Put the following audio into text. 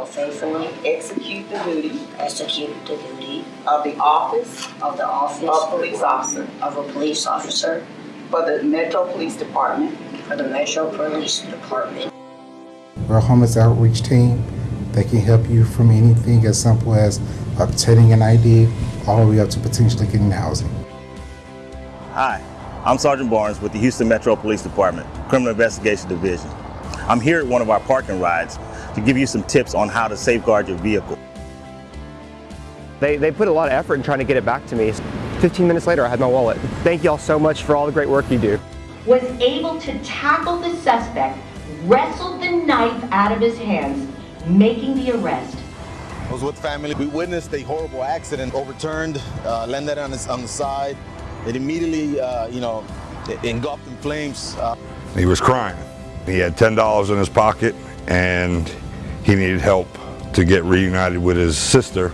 will faithfully execute the duty. Execute the duty. Of the office. Of the office. Of police officer. Of a police officer. For the Metro Police Department. For the Metro Police Department. We're a homeless outreach team that can help you from anything as simple as obtaining an ID all the way up to potentially getting housing. Hi, I'm Sergeant Barnes with the Houston Metro Police Department, Criminal Investigation Division. I'm here at one of our park and rides to give you some tips on how to safeguard your vehicle. They, they put a lot of effort in trying to get it back to me. 15 minutes later, I had my wallet. Thank you all so much for all the great work you do. was able to tackle the suspect, wrestled the knife out of his hands, making the arrest. I was with family. We witnessed a horrible accident, overturned, uh, landed on, his, on the side. It immediately, uh, you know, engulfed in flames. Uh, He was crying. He had $10 in his pocket and he needed help to get reunited with his sister